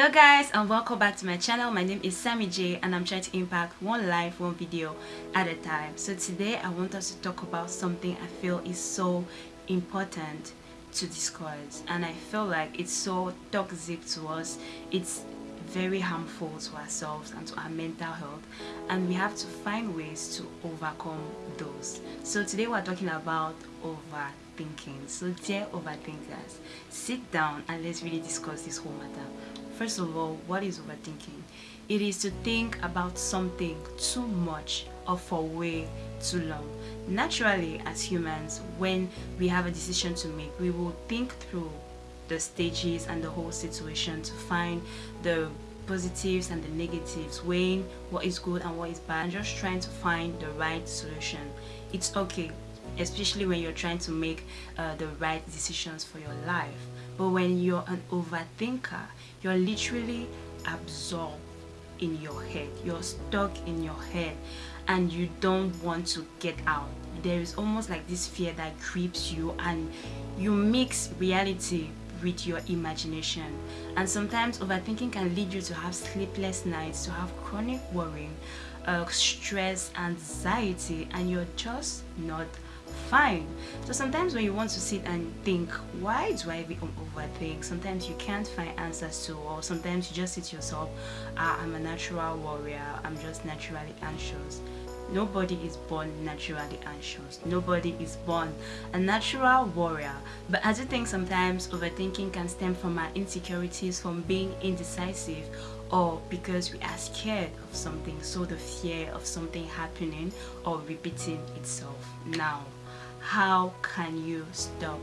hello guys and welcome back to my channel. My name is sammy j and i'm trying to impact one life one video at a time. So today i want us to talk about something i feel is so important to discuss and i feel like it's so toxic to us. It's very harmful to ourselves and to our mental health and we have to find ways to overcome those. So today we're talking about overthinking. So dear overthinkers sit down and let's really discuss this whole matter First of all, what is overthinking? It is to think about something too much or for way too long. Naturally, as humans, when we have a decision to make, we will think through the stages and the whole situation to find the positives and the negatives, weighing what is good and what is bad, and just trying to find the right solution. It's okay, especially when you're trying to make uh, the right decisions for your life. But when you're an overthinker, you're literally absorbed in your head. You're stuck in your head and you don't want to get out. There is almost like this fear that creeps you and you mix reality with your imagination. And sometimes overthinking can lead you to have sleepless nights to have chronic worrying uh, stress anxiety and you're just not fine. So sometimes when you want to sit and think why do i become overthink? Sometimes you can't find answers to or sometimes you just sit yourself ah, i'm a natural warrior. I'm just naturally anxious. Nobody is born naturally anxious. Nobody is born a natural warrior. But i do think sometimes overthinking can stem from our insecurities from being indecisive or because we are scared of something so the fear of something happening or repeating itself. Now how can you stop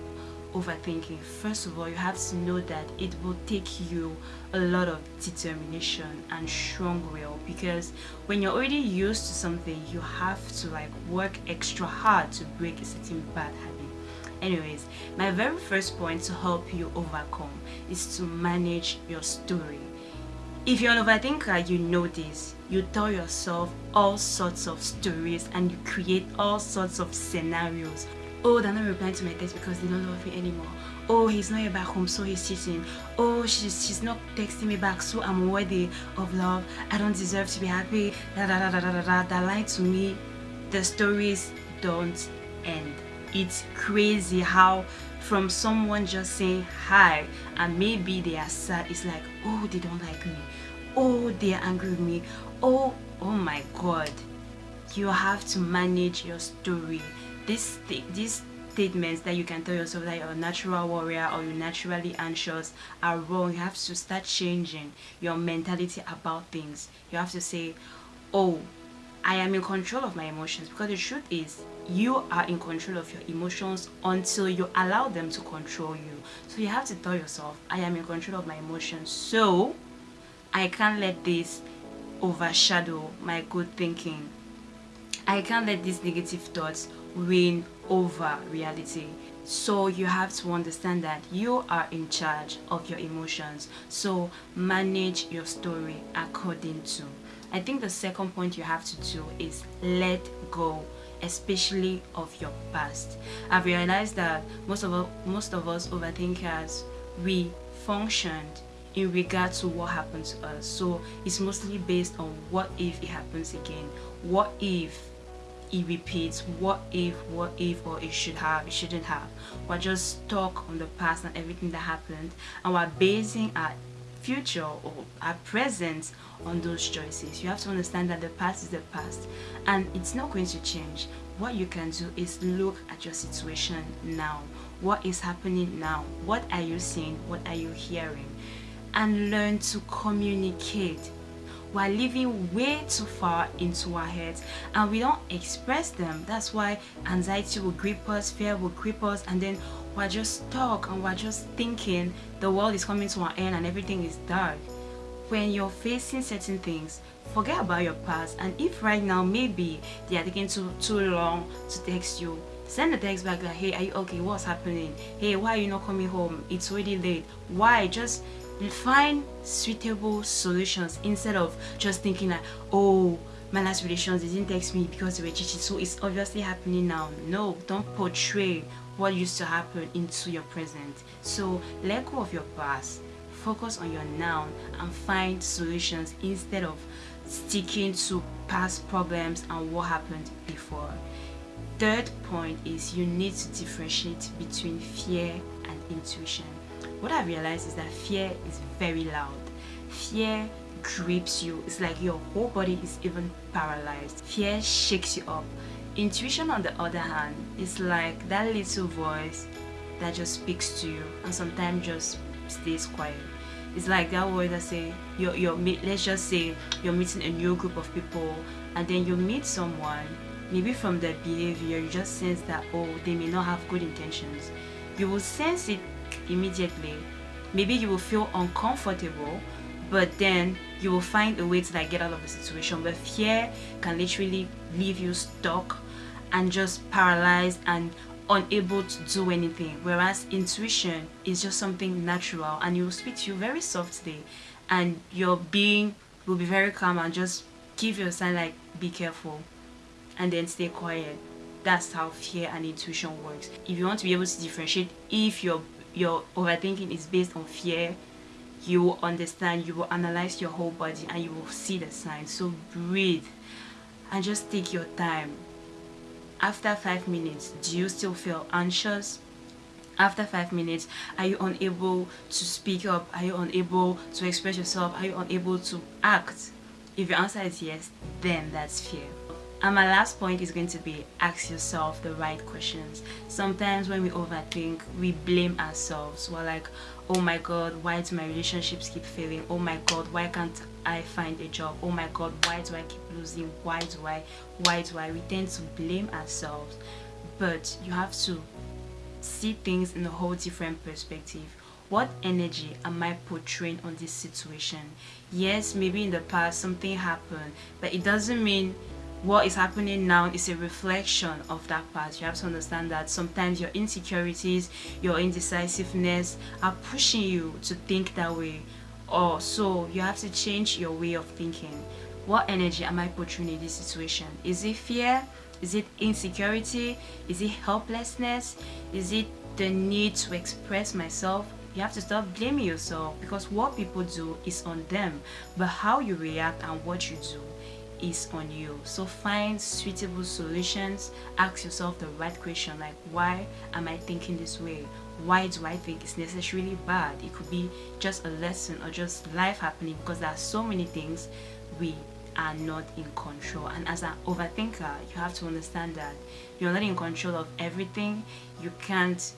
overthinking? First of all you have to know that it will take you a lot of determination and strong will because when you're already used to something you have to like work extra hard to break a certain bad habit. Anyways my very first point to help you overcome is to manage your story if you're an overthinker, you know this. You tell yourself all sorts of stories and you create all sorts of scenarios. Oh, they're not replying to my text because they don't love me anymore. Oh, he's not here back home, so he's cheating. Oh, she's, she's not texting me back, so I'm worthy of love. I don't deserve to be happy. Da da da da da da da. Lie to me. The stories don't end. It's crazy how from someone just saying hi and maybe they are sad it's like oh they don't like me. Oh they are angry with me. Oh oh my god. You have to manage your story. This these statements that you can tell yourself that you're a natural warrior or you're naturally anxious are wrong. You have to start changing your mentality about things. You have to say oh am in control of my emotions because the truth is you are in control of your emotions until you allow them to control you. So you have to tell yourself I am in control of my emotions so I can't let this overshadow my good thinking. I can't let these negative thoughts win over reality. So you have to understand that you are in charge of your emotions. So manage your story according to I think the second point you have to do is let go especially of your past. I've realized that most of us, most of us overthinkers we functioned in regard to what happened to us. So it's mostly based on what if it happens again. What if it repeats? What if what if or it should have it shouldn't have? We're just stuck on the past and everything that happened and we're basing our future or our present on those choices. You have to understand that the past is the past and it's not going to change. What you can do is look at your situation now. What is happening now? What are you seeing? What are you hearing? And learn to communicate. We're living way too far into our heads and we don't express them. That's why anxiety will grip us fear will grip us and then we're just stuck and we're just thinking the world is coming to an end and everything is dark. When you're facing certain things forget about your past. And if right now maybe they are taking too too long to text you send a text back like hey are you okay? What's happening? Hey why are you not coming home? It's already late. Why? Just find suitable solutions instead of just thinking like oh my last relations didn't text me because they were cheating so it's obviously happening now. No don't portray what used to happen into your present. So let go of your past focus on your now and find solutions instead of sticking to past problems and what happened before. Third point is you need to differentiate between fear and intuition. What i realized is that fear is very loud. Fear grips you. It's like your whole body is even paralyzed. Fear shakes you up intuition on the other hand is like that little voice that just speaks to you and sometimes just stays quiet. It's like that voice that say you're, you're let's just say you're meeting a new group of people and then you meet someone maybe from their behavior you just sense that oh they may not have good intentions. You will sense it immediately. Maybe you will feel uncomfortable but then you will find a way to like get out of the situation but fear can literally leave you stuck and just paralyzed and unable to do anything. Whereas intuition is just something natural and it will speak to you very softly. And your being will be very calm and just give you a sign like be careful and then stay quiet. That's how fear and intuition works. If you want to be able to differentiate if your your overthinking is based on fear you will understand you will analyze your whole body and you will see the signs so breathe and just take your time after five minutes do you still feel anxious? After five minutes are you unable to speak up? Are you unable to express yourself? Are you unable to act? If your answer is yes then that's fear and my last point is going to be ask yourself the right questions. Sometimes when we overthink we blame ourselves. We're like oh my god why do my relationships keep failing? Oh my god why can't i find a job? Oh my god why do i keep losing? Why do i why do i? We tend to blame ourselves. But you have to see things in a whole different perspective. What energy am I portraying on this situation? Yes, maybe in the past something happened, but it doesn't mean what is happening now is a reflection of that past. You have to understand that sometimes your insecurities, your indecisiveness are pushing you to think that way. Or so you have to change your way of thinking. What energy am I portraying in this situation? Is it fear? Is it insecurity? Is it helplessness? Is it the need to express myself? You have to stop blaming yourself because what people do is on them, but how you react and what you do is on you. So find suitable solutions. Ask yourself the right question like why am i thinking this way? Why do i think it's necessarily bad? It could be just a lesson or just life happening because there are so many things we are not in control. And as an overthinker you have to understand that you're not in control of everything. You can't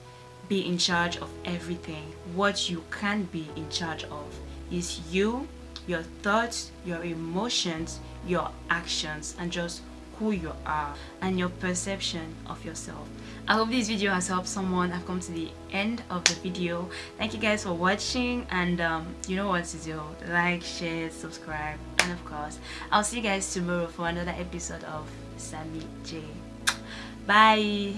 be in charge of everything. What you can be in charge of is you your thoughts, your emotions, your actions, and just who you are and your perception of yourself. I hope this video has helped someone. I've come to the end of the video. Thank you guys for watching and um, you know what to do. Like, share, subscribe and of course I'll see you guys tomorrow for another episode of Sammy J. Bye!